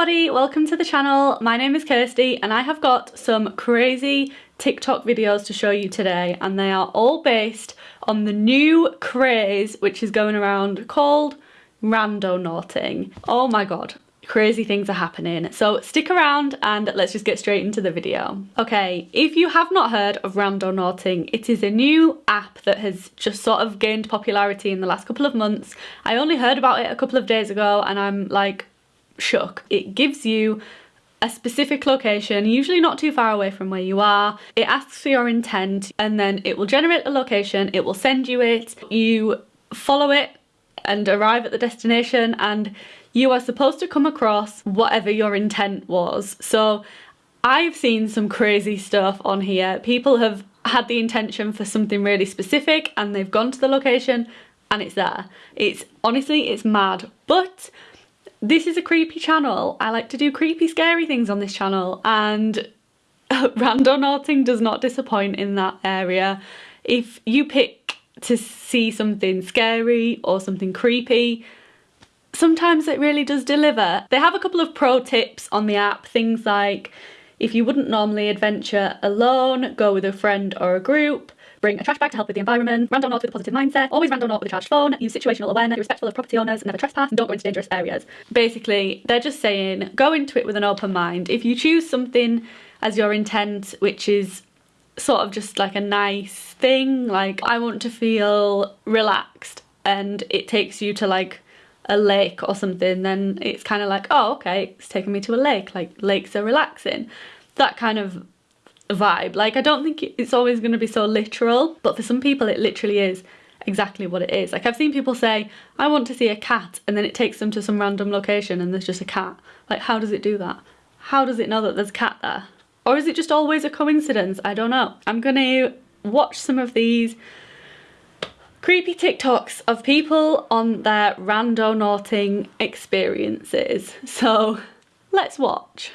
everybody, welcome to the channel. My name is Kirsty and I have got some crazy TikTok videos to show you today and they are all based on the new craze which is going around called randonauting. Oh my god, crazy things are happening. So stick around and let's just get straight into the video. Okay, if you have not heard of Randonauting, it is a new app that has just sort of gained popularity in the last couple of months. I only heard about it a couple of days ago and I'm like shook. It gives you a specific location, usually not too far away from where you are. It asks for your intent and then it will generate a location, it will send you it, you follow it and arrive at the destination and you are supposed to come across whatever your intent was. So I've seen some crazy stuff on here. People have had the intention for something really specific and they've gone to the location and it's there. It's honestly, it's mad. But this is a creepy channel. I like to do creepy, scary things on this channel and randonauting does not disappoint in that area. If you pick to see something scary or something creepy, sometimes it really does deliver. They have a couple of pro tips on the app, things like if you wouldn't normally adventure alone, go with a friend or a group, Bring a trash bag to help with the environment. Randonaut with a positive mindset. Always randonaut with a charged phone. Use situational awareness. Be respectful of property owners. Never trespass. And don't go into dangerous areas. Basically, they're just saying go into it with an open mind. If you choose something as your intent, which is sort of just like a nice thing, like I want to feel relaxed and it takes you to like a lake or something, then it's kind of like, oh, okay, it's taking me to a lake. Like lakes are relaxing. That kind of vibe. Like I don't think it's always going to be so literal, but for some people it literally is exactly what it is. Like I've seen people say, I want to see a cat and then it takes them to some random location and there's just a cat. Like how does it do that? How does it know that there's a cat there? Or is it just always a coincidence? I don't know. I'm gonna watch some of these creepy TikToks of people on their randonauting experiences. So let's watch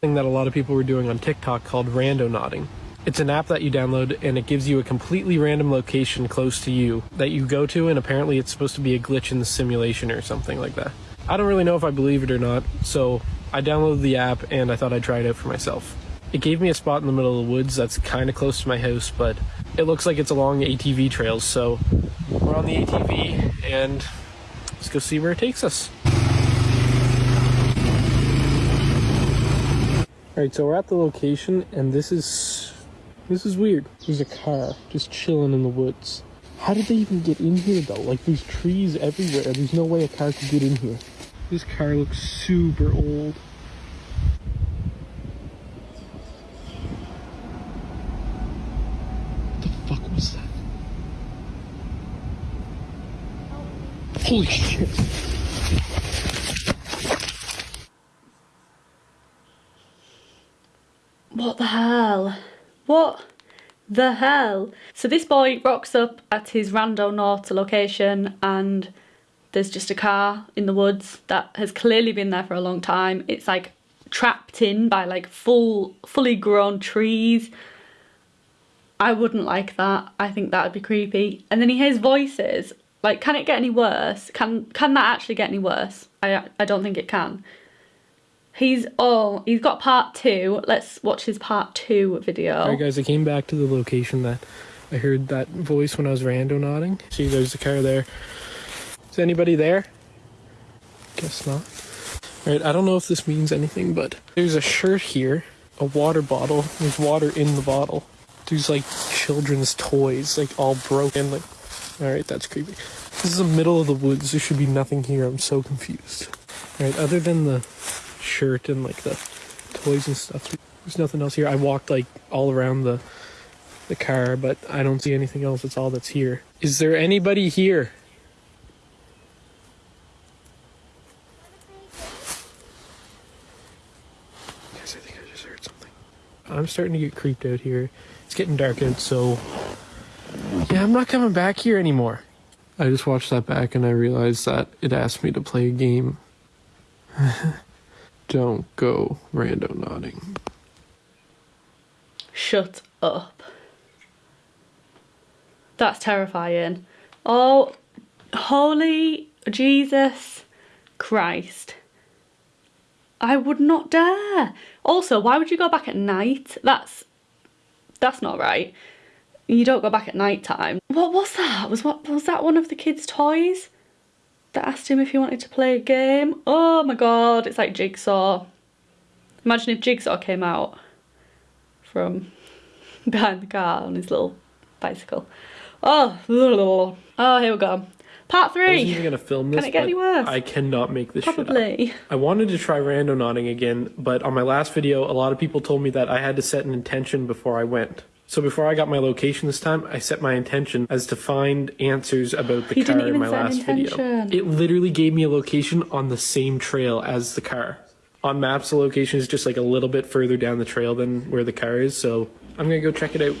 thing that a lot of people were doing on TikTok called randonauting. It's an app that you download and it gives you a completely random location close to you that you go to and apparently it's supposed to be a glitch in the simulation or something like that. I don't really know if I believe it or not, so I downloaded the app and I thought I'd try it out for myself. It gave me a spot in the middle of the woods that's kind of close to my house, but it looks like it's along ATV trails, so we're on the ATV and let's go see where it takes us. Alright, so we're at the location and this is this is weird. There's a car just chilling in the woods. How did they even get in here though? Like there's trees everywhere. There's no way a car could get in here. This car looks super old. What the fuck was that? Holy shit. What the hell? What the hell? So this boy rocks up at his Randonauta location and there's just a car in the woods that has clearly been there for a long time. It's like trapped in by like full, fully grown trees. I wouldn't like that. I think that would be creepy. And then he hears voices. Like, can it get any worse? Can can that actually get any worse? I I don't think it can. He's, all. he's got part two. Let's watch his part two video. Alright guys, I came back to the location that I heard that voice when I was randonauting. See, there's the car there. Is anybody there? Guess not. Alright, I don't know if this means anything, but there's a shirt here, a water bottle. There's water in the bottle. There's like children's toys, like all broken. Like, alright, that's creepy. This is the middle of the woods. There should be nothing here. I'm so confused. Alright, other than the shirt and like the toys and stuff. There's nothing else here. I walked like all around the the car, but I don't see anything else. That's all that's here. Is there anybody here? Guys, I think I just heard something. I'm starting to get creeped out here. It's getting dark out, so yeah, I'm not coming back here anymore. I just watched that back and I realized that it asked me to play a game. Don't go randonauting. Shut up. That's terrifying. Oh, holy Jesus Christ. I would not dare. Also, why would you go back at night? That's that's not right. You don't go back at night time. What was that? Was what was that one of the kids' toys? That asked him if he wanted to play a game. Oh my god, it's like Jigsaw. Imagine if Jigsaw came out from behind the car on his little bicycle. Oh, oh, here we go. Part three. I wasn't even gonna film this. Can it get any worse? I cannot make this shit up. Probably. I wanted to try randonauting again, but on my last video, a lot of people told me that I had to set an intention before I went. So before I got my location this time, I set my intention as to find answers about the You car in my set an last video. It literally gave me a location on the same trail as the car. On maps, the location is just like a little bit further down the trail than where the car is, so I'm gonna go check it out.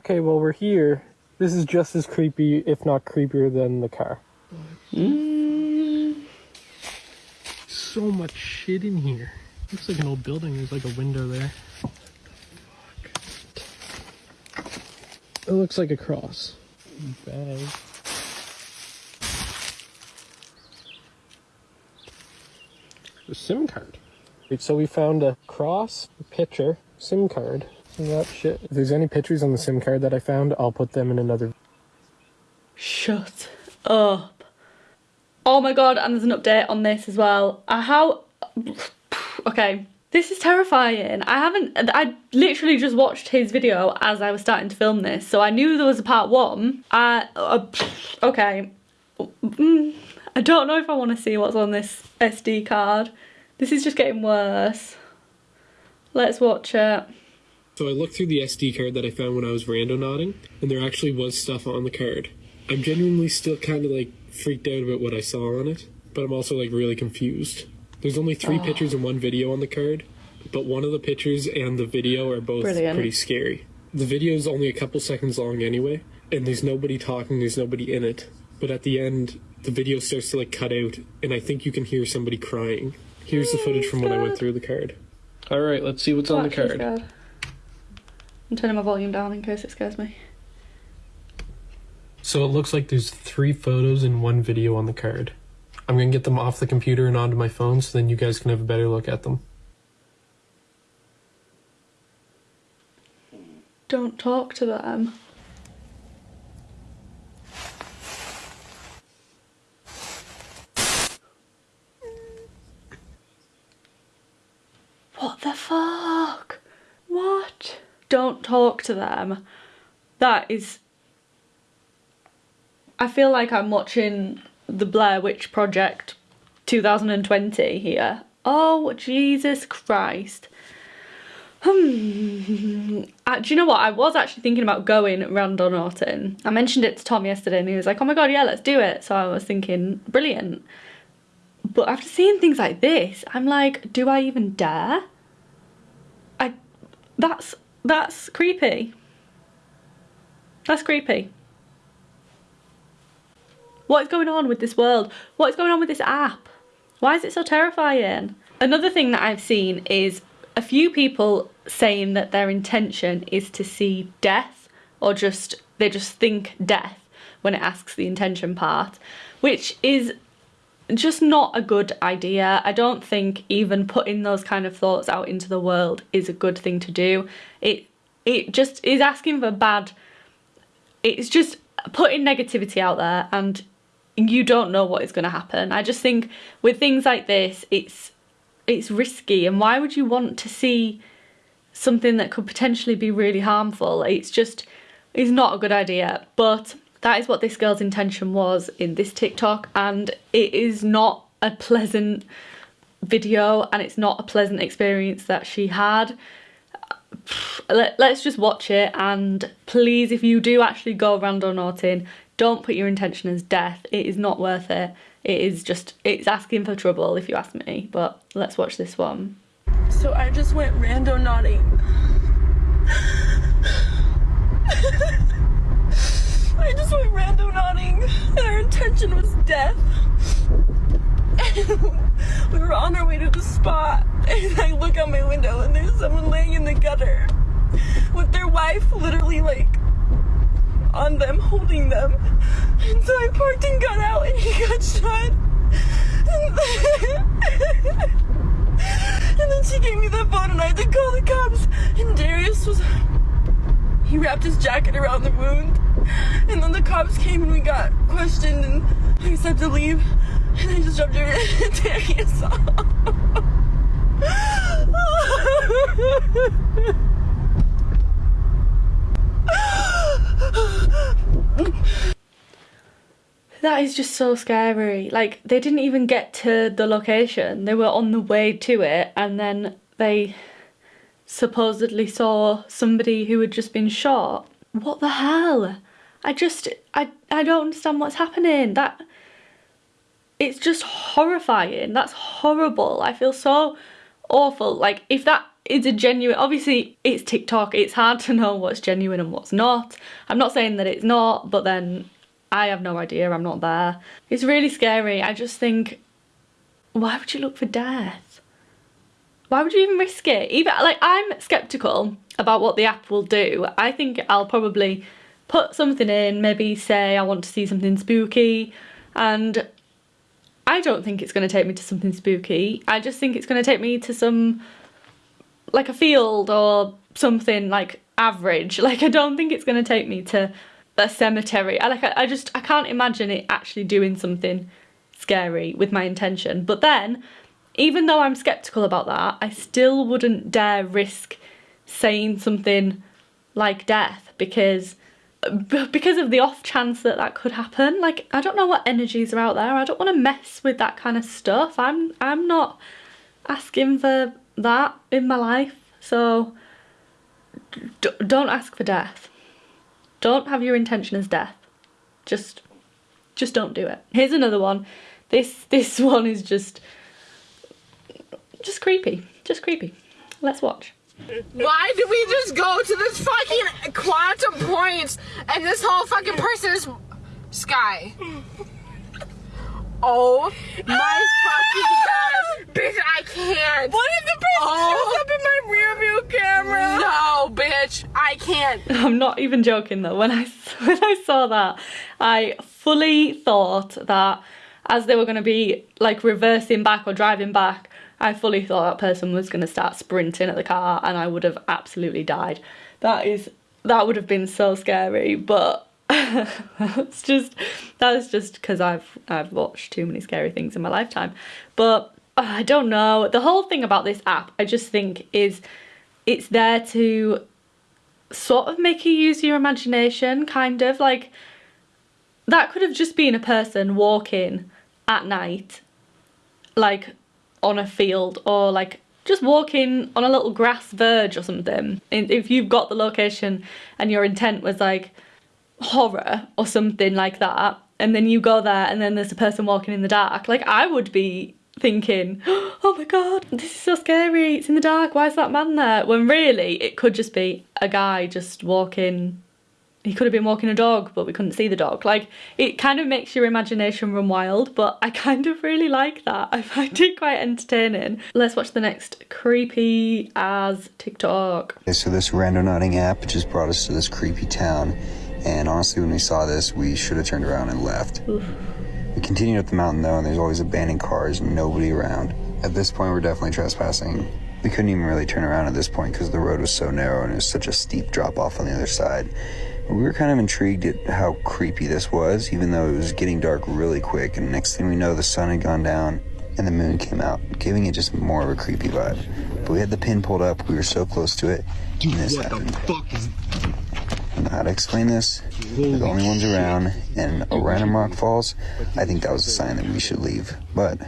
Okay, well we're here. This is just as creepy, if not creepier, than the car. Mm. So much shit in here. Looks like an old building. There's like a window there. It looks like a cross. Bag. A SIM card. Wait, so we found a cross, a picture, SIM card, and that shit. If there's any pictures on the SIM card that I found, I'll put them in another. Shut up. Oh my god, and there's an update on this as well. Uh, how. Okay, this is terrifying. I haven't. I literally just watched his video as I was starting to film this, so I knew there was a part one. Uh, uh, okay. Mm, I don't know if I want to see what's on this SD card. This is just getting worse. Let's watch it. So I looked through the SD card that I found when I was randonauting, and there actually was stuff on the card. I'm genuinely still kind of like freaked out about what I saw on it, but I'm also like really confused. There's only three Oh. pictures and one video on the card, but one of the pictures and the video are both Brilliant. pretty scary. The video is only a couple seconds long anyway, and there's nobody talking, there's nobody in it. But at the end, the video starts to like cut out, and I think you can hear somebody crying. Here's the hmm, footage from when I went through the card. All right, let's see what's on the card. scared. I'm turning my volume down in case it scares me. So it looks like there's three photos and one video on the card. I'm gonna get them off the computer and onto my phone so then you guys can have a better look at them. Don't talk to them. What the fuck? What? Don't talk to them. That is. I feel like I'm watching the Blair Witch Project 2020 here. Oh, Jesus Christ. Hmm. Do you know what? I was actually thinking about going randonauting. I mentioned it to Tom yesterday and he was like, oh my god, yeah, let's do it. So I was thinking, brilliant. But after seeing things like this, I'm like, do I even dare? I that's that's creepy. That's creepy. What is going on with this world? What is going on with this app? Why is it so terrifying? Another thing that I've seen is a few people saying that their intention is to see death or just they just think death when it asks the intention part, which is just not a good idea. I don't think even putting those kind of thoughts out into the world is a good thing to do. It it just is asking for bad it's just putting negativity out there and you don't know what is going to happen. I just think with things like this it's it's risky and why would you want to see something that could potentially be really harmful? It's just it's not a good idea. But that is what this girl's intention was in this TikTok and it is not a pleasant video and it's not a pleasant experience that she had let, let's just watch it and please if you do actually go randonauting don't put your intention as death it is not worth it it is just it's asking for trouble if you ask me but let's watch this one So I just went randonauting. I just went randonauting, and our intention was death. we were on our way to the spot, and I look out my window, and there's someone laying in the gutter with their wife literally like on them, holding them. And so I parked and got out, and he got shot. And then, and then she gave me the phone, and I had to call the cops. And Darius was. He wrapped his jacket around the wound. And then the cops came and we got questioned, and I said had to leave. And I just dropped Darius off. That is just so scary. Like, they didn't even get to the location. They were on the way to it, and then they supposedly saw somebody who had just been shot. What the hell? I just, I, I don't understand what's happening. That, it's just horrifying. That's horrible. I feel so awful. Like, if that is a genuine, obviously it's TikTok, it's hard to know what's genuine and what's not. I'm not saying that it's not, but then I have no idea, I'm not there. It's really scary. I just think, why would you look for death? Why would you even risk it? Even like I'm skeptical about what the app will do. I think I'll probably put something in, maybe say I want to see something spooky, and I don't think it's going to take me to something spooky. I just think it's going to take me to some like a field or something like average. Like I don't think it's going to take me to a cemetery. I like I, I just I can't imagine it actually doing something scary with my intention. But then, even though I'm skeptical about that, I still wouldn't dare risk saying something like death because because of the off chance that that could happen. Like I don't know what energies are out there. I don't want to mess with that kind of stuff. I'm I'm not asking for that in my life. So don't ask for death. Don't have your intention as death. Just, just don't do it. Here's another one. This, this one is just, just creepy. Just creepy. Let's watch. Why did we just go to this fucking quantum points and this whole fucking person is sky? Oh my fucking god. Bitch, I can't. What if the person Oh. shows up in my rear view camera? No, bitch, I can't. I'm not even joking though. When I when I saw that, I fully thought that as they were going to be like reversing back or driving back, I fully thought that person was going to start sprinting at the car, and I would have absolutely died. That is that would have been so scary, but. it's just that's just because I've I've watched too many scary things in my lifetime, but uh, I don't know. The whole thing about this app, I just think is it's there to sort of make you use your imagination, kind of like that could have just been a person walking at night, like on a field or like just walking on a little grass verge or something. If you've got the location and your intent was like horror or something like that, and then you go there and then there's a person walking in the dark, like I would be thinking, oh my god, this is so scary, it's in the dark, why is that man there? When really it could just be a guy just walking. He could have been walking a dog, but we couldn't see the dog. Like, it kind of makes your imagination run wild, but I kind of really like that. I find it quite entertaining. Let's watch the next creepy as TikTok. Okay, so this randonauting app just brought us to this creepy town, and honestly, when we saw this, we should have turned around and left. We continued up the mountain though, and there's always abandoned cars and nobody around. At this point, we're definitely trespassing. We couldn't even really turn around at this point because the road was so narrow and it was such a steep drop off on the other side. We were kind of intrigued at how creepy this was, even though it was getting dark really quick, and next thing we know, the sun had gone down and the moon came out, giving it just more of a creepy vibe. But we had the pin pulled up, we were so close to it, and this happened. I don't know how to explain this. We're the only ones around, and a random rock falls. I think that was a sign that we should leave. But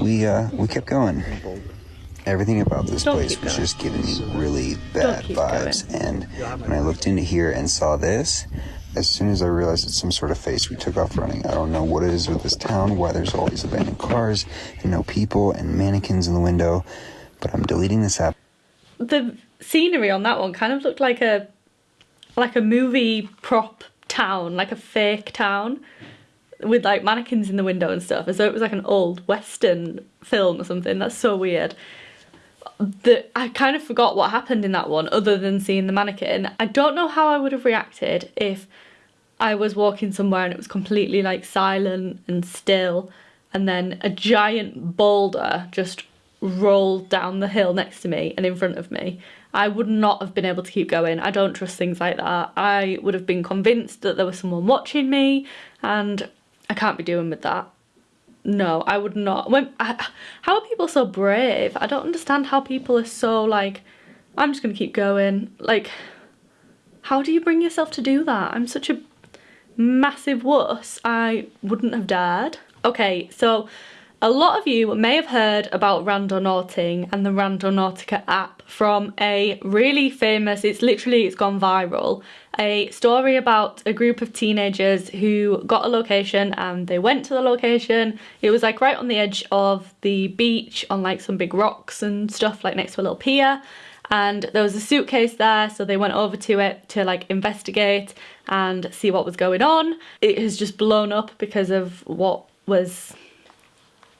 we uh we kept going. Everything about this Don't place was just giving me really bad vibes. And when I looked into here and saw this, as soon as I realized it's some sort of face, we took off running. I don't know what it is with this town, why there's all these abandoned cars and no people and mannequins in the window. But I'm deleting this app. the scenery on that one kind of looked like a like a movie prop town, like a fake town with like mannequins in the window and stuff, as though it was like an old western film or something. That's so weird. The I kind of forgot what happened in that one other than seeing the mannequin. I don't know how I would have reacted if I was walking somewhere and it was completely like silent and still and then a giant boulder just rolled down the hill next to me and in front of me, I would not have been able to keep going. I don't trust things like that. I would have been convinced that there was someone watching me and I can't be doing with that. No, I would not. When I, How are people so brave? I don't understand how people are so like, I'm just going to keep going. Like, how do you bring yourself to do that? I'm such a massive wuss. I wouldn't have dared. Okay, so a lot of you may have heard about Randall Randonauting and the Randall Randonautica app from a really famous, it's literally, it's gone viral, a story about a group of teenagers who got a location and they went to the location. It was like right on the edge of the beach on like some big rocks and stuff like next to a little pier and there was a suitcase there so they went over to it to like investigate and see what was going on. It has just blown up because of what was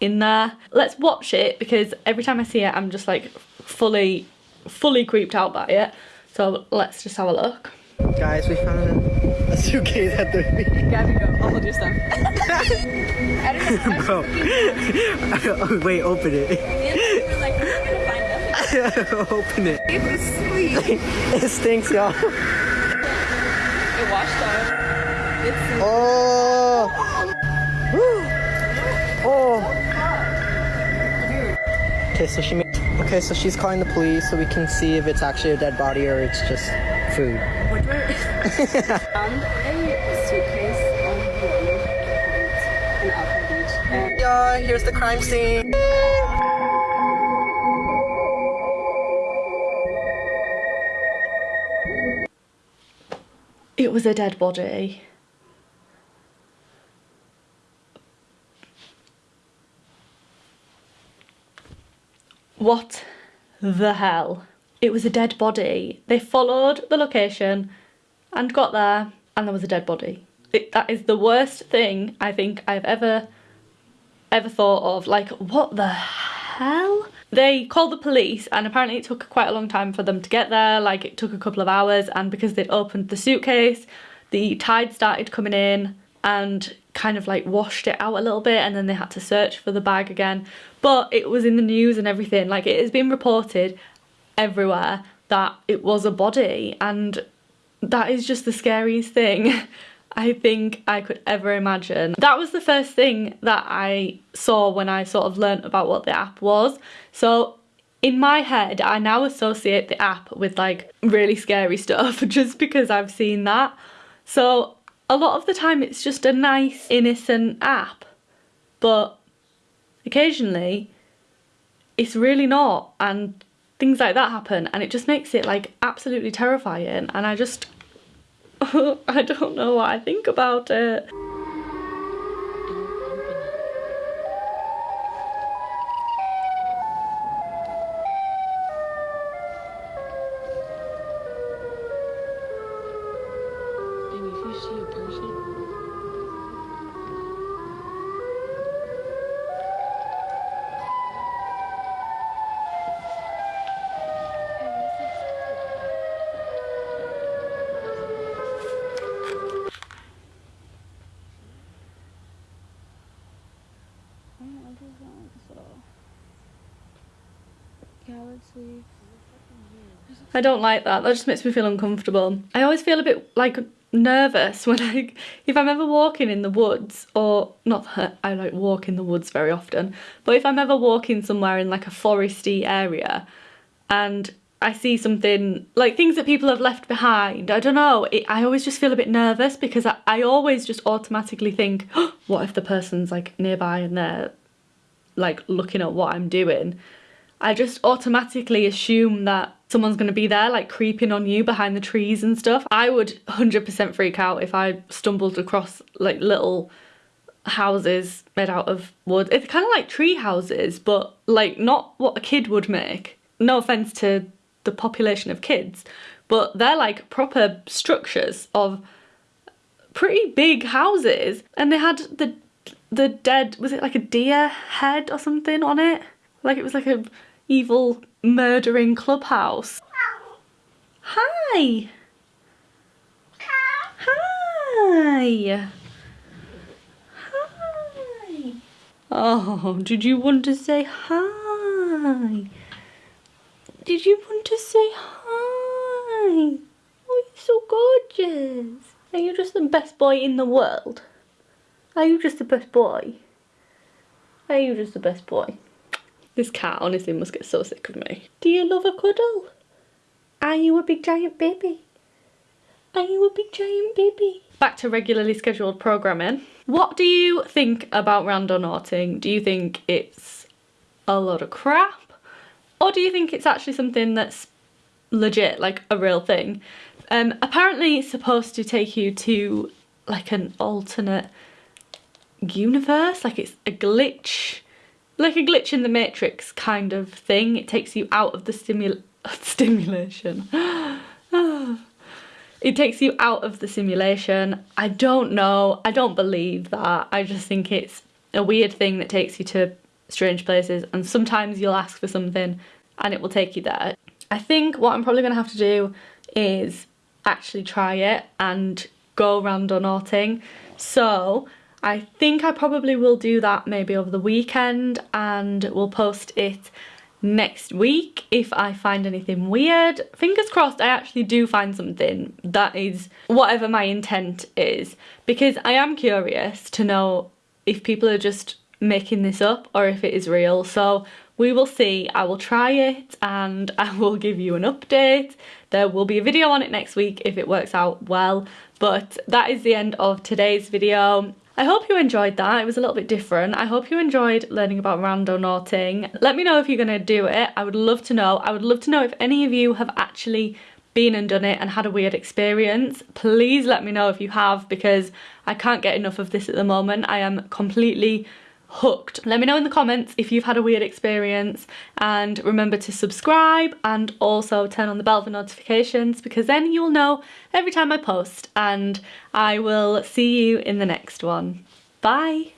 in there. Let's watch it because every time I see it I'm just like fully, fully creeped out by it. So let's just have a look. Guys, we found a, a suitcase at the beach. Gabby, go. I'll hold your stuff. Bro. oh, wait, open it. open it. it stinks, y'all. It washed out. It's Oh. oh. Okay, so she. Okay, so she's calling the police so we can see if it's actually a dead body or it's just food. found a suitcase on the road in Alki Beach. And Yeah, here's the crime scene. It was a dead body. What the hell? It was a dead body. They followed the location and got there and there was a dead body. It, that is the worst thing I think I've ever ever thought of. Like, what the hell? They called the police and apparently it took quite a long time for them to get there. Like, it took a couple of hours and because they'd opened the suitcase, the tide started coming in and kind of like washed it out a little bit and then they had to search for the bag again. But it was in the news and everything. Like, it has been reported everywhere that it was a body and that is just the scariest thing I think I could ever imagine. That was the first thing that I saw when I sort of learnt about what the app was. So in my head, I now associate the app with like really scary stuff just because I've seen that. So a lot of the time it's just a nice innocent app, but occasionally it's really not and things like that happen and it just makes it like absolutely terrifying and I just I don't know what I think about it. I don't like that. That just makes me feel uncomfortable. I always feel a bit like nervous when I, if I'm ever walking in the woods or not that I like walk in the woods very often, but if I'm ever walking somewhere in like a foresty area and I see something like things that people have left behind, I don't know, it, I always just feel a bit nervous because I, I always just automatically think, oh, what if the person's like nearby and they're like looking at what I'm doing? I just automatically assume that someone's going to be there like creeping on you behind the trees and stuff. I would 100% freak out if I stumbled across like little houses made out of wood. It's kind of like tree houses, but like not what a kid would make. No offense to the population of kids, but they're like proper structures of pretty big houses and they had the the dead was it like a deer head or something on it like it was like a evil murdering clubhouse hi hi hi oh did you want to say hi. Did you want to say hi? Oh, you're so gorgeous. Are you just the best boy in the world? Are you just the best boy? Are you just the best boy? This cat honestly must get so sick of me. Do you love a cuddle? Are you a big giant baby? Are you a big giant baby? Back to regularly scheduled programming. What do you think about random randonauting? Do you think it's a lot of crap? Or do you think it's actually something that's legit, like a real thing? Um, apparently it's supposed to take you to like an alternate universe, like it's a glitch, like a glitch in the matrix kind of thing. It takes you out of the stimul stimulation. it takes you out of the simulation. I don't know, I don't believe that. I just think it's a weird thing that takes you to strange places and sometimes you'll ask for something and it will take you there. I think what I'm probably going to have to do is actually try it and go randonauting. So I think I probably will do that maybe over the weekend and we'll post it next week if I find anything weird. Fingers crossed I actually do find something that is whatever my intent is because I am curious to know if people are just making this up or if it is real. So we will see. I will try it and I will give you an update. There will be a video on it next week if it works out well. But that is the end of today's video. I hope you enjoyed that. It was a little bit different. I hope you enjoyed learning about randonauting. Let me know if you're going to do it. I would love to know. I would love to know if any of you have actually been and done it and had a weird experience. Please let me know if you have because I can't get enough of this at the moment. I am completely hooked. Let me know in the comments if you've had a weird experience and remember to subscribe and also turn on the bell for notifications because then you'll know every time I post and I will see you in the next one. Bye!